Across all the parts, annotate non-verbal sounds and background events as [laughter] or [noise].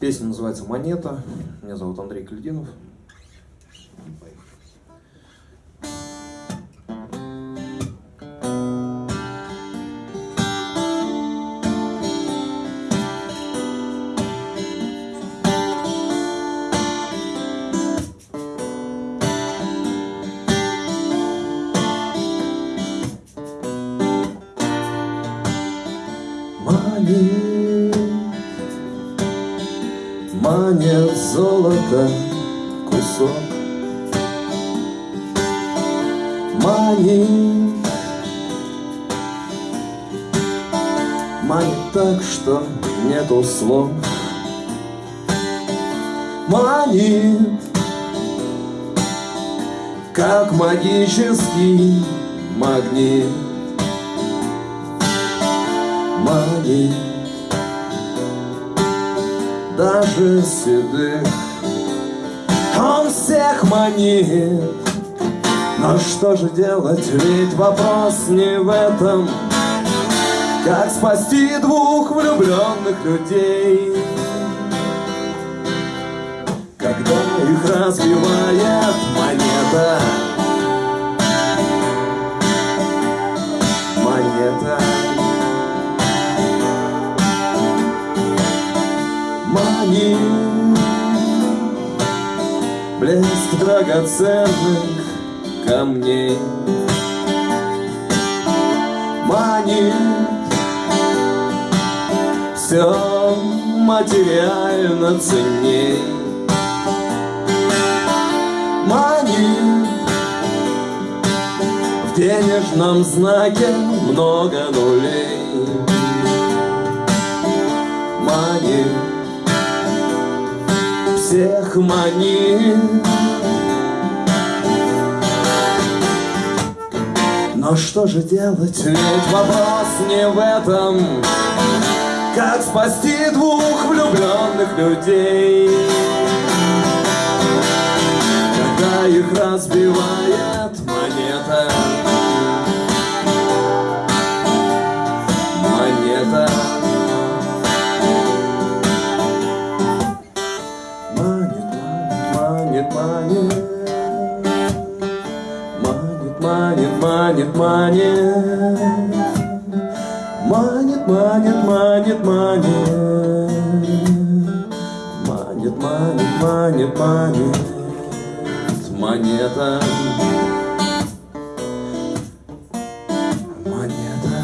Песня называется «Монета». Меня зовут Андрей Кальдинов. Манит, манит золото кусок. Манит, манит так, что нету слов. Манит, как магический магнит. Манит Даже седых. Он всех манит. Но что же делать, ведь вопрос не в этом. Как спасти двух влюбленных людей? Когда их разбивает монета манит Блеск драгоценных камней. Манит Все материально ценней. Манит В денежном знаке много нулей. Манит всех манит. Но что же делать, ведь вопрос не в этом. Как спасти двух влюбленных людей? Когда их разбивает Монета манит, манит Манит, манит, манит, манит Манит, манит, манит, манит Монета. Монета.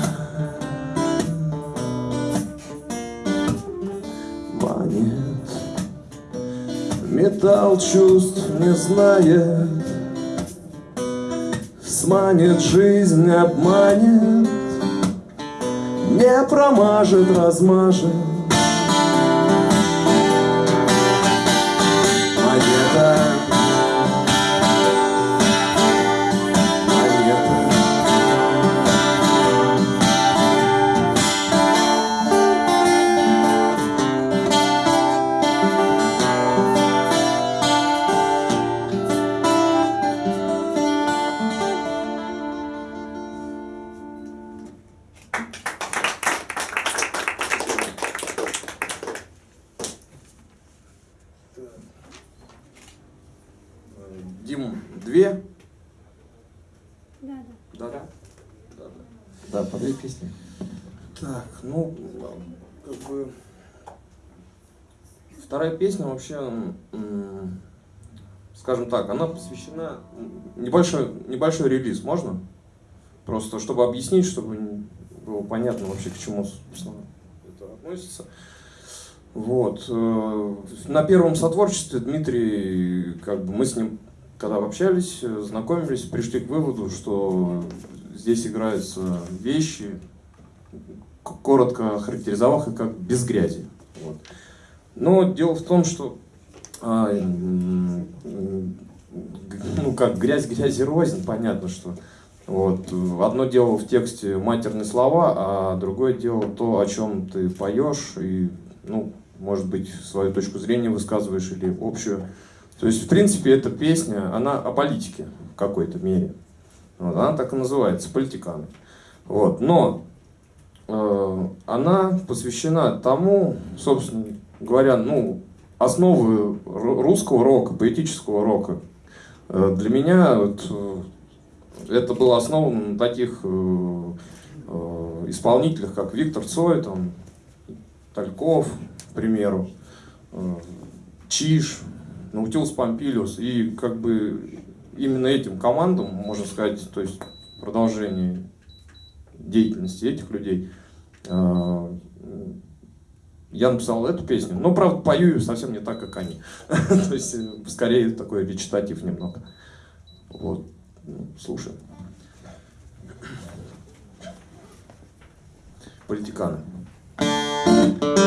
Манит Металл чувств не знает. Сманит жизнь, обманет Не промажет, размажет две? Да, да. Да, да. Да, да. Да, по две песни. Так, ну, как бы... Вторая песня вообще, скажем так, она посвящена... Небольшой, небольшой релиз, можно? Просто, чтобы объяснить, чтобы было понятно вообще, к чему, собственно, это относится. Вот. э, На первом сотворчестве Дмитрий, как бы мы с ним, когда общались, знакомились, пришли к выводу, что здесь играются вещи, коротко характеризовав их как без грязи. Вот. Но дело в том, что а, ну как грязь грязи рознь, понятно, что вот одно дело в тексте матерные слова, а другое дело то, о чем ты поешь и ну может быть свою точку зрения высказываешь или общую. То есть в принципе эта песня, она о политике в какой-то мере. Вот, она так и называется, политиканы. Вот, но э, она посвящена тому, собственно, говоря, ну, основы русского рока, поэтического рока. Э, для меня вот, э, это было основано на таких э, исполнителях, как Виктор Цой, там, Тальков, к примеру, Чиш, Наутилус Помпилиус. И как бы именно этим командам, можно сказать, то есть продолжение деятельности этих людей, я написал эту песню, но, правда, пою ее совсем не так, как они. [laughs] То есть, э, скорее, такой речитатив немного. Вот. Ну, слушаем. Политиканы. Ударю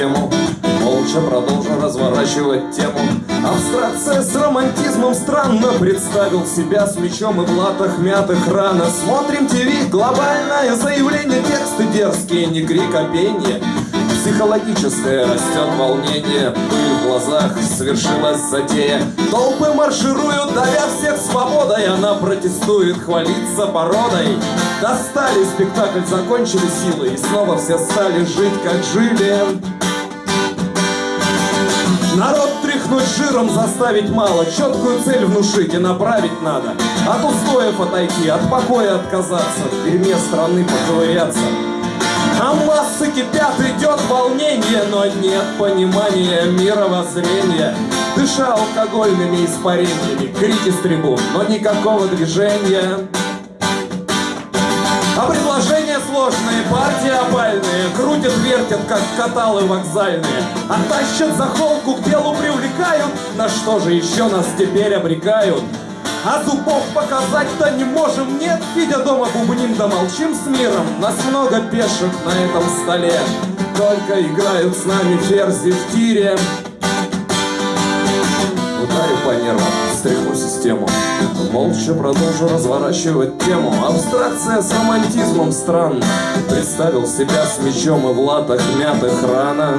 систему молча продолжу разворачивать тему. Абстракция с романтизмом странно Представил себя с мечом и в латах мятых рано. Смотрим ТВ, глобальное заявление Тексты дерзкие, не крик, а пенье Психологическое растет волнение Пыль в глазах, свершилась затея. Толпы маршируют, давя всех свободой Она протестует, хвалится породой. Достали спектакль, закончили силы И снова все стали жить, как жили Народ тряхнуть жиром заставить мало, четкую цель внушить и направить надо. От устоев отойти, от покоя отказаться, в дерьме страны поковыряться. А массы кипят, идет волнение, но нет понимания мировоззрения. Дыша алкогольными испарениями, крики с трибун, но никакого движения. Сложные, партии опальные Крутят, вертят, как каталы вокзальные А тащат за холку, к делу привлекают. На что же еще нас теперь обрекают? А зубов показать-то не можем, нет. Сидя дома бубним да молчим с миром. Нас много пешек на этом столе. Только играют с нами ферзи в тире Ударю по нервам, стряхну систему. Молча продолжу разворачивать тему. Абстракция с романтизмом странно Представил себя с мечом и в латах мятых рана